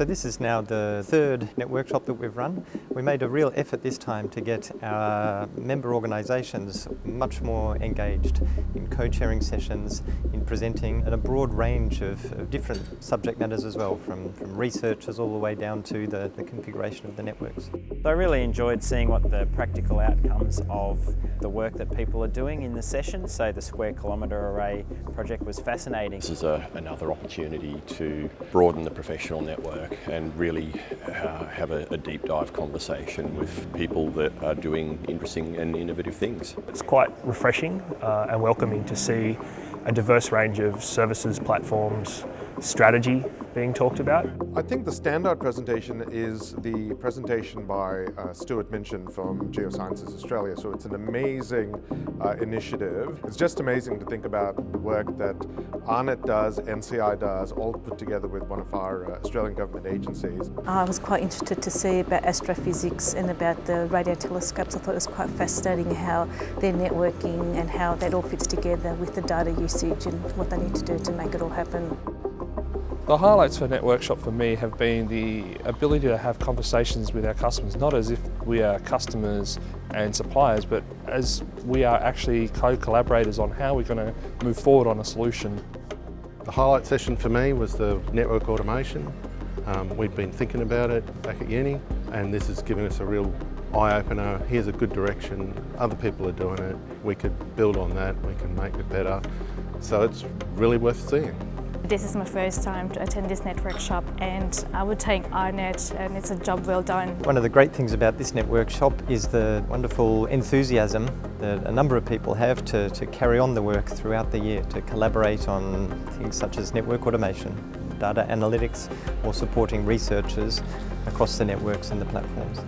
So this is now the third Networkshop that we've run. We made a real effort this time to get our member organisations much more engaged in co-chairing sessions, in presenting, and a broad range of, of, different subject matters as well, from, from researchers all the way down to the, the configuration of the networks. I really enjoyed seeing what the practical outcomes of the work that people are doing in the session. So the Square Kilometre Array project was fascinating. This is a, another opportunity to broaden the professional network and really uh, have a, a, deep dive conversation with people that are doing interesting and innovative things. It's quite refreshing uh, and welcoming to see a diverse range of services, platforms, strategy being talked about. I think the standout presentation is the presentation by uh, Stuart Minchin from Geosciences Australia. So it's an amazing uh, initiative. It's just amazing to think about the work that AARNet does, NCI does, all put together with one of our uh, Australian government agencies. I was quite interested to see about astrophysics and about the radio telescopes. I thought it was quite fascinating how they're networking and how that all fits together with the data usage and what they need to do to make it all happen. The highlights for Networkshop for me have been the ability to have conversations with our customers, not as if we are customers and suppliers, but as we are actually co-collaborators on how we're going to move forward on a solution. The highlight session for me was the network automation. Um, we'd been thinking about it back at uni and this is giving us a real eye-opener. Here's a good direction, other people are doing it, we could build on that, we can make it better. So it's really worth seeing. This is my first time to attend this Networkshop and I would thank AARNet and it's a job well done. One of the great things about this Networkshop is the wonderful enthusiasm that a number of people have to, to carry on the work throughout the year, to collaborate on things such as network automation, data analytics or supporting researchers across the networks and the platforms.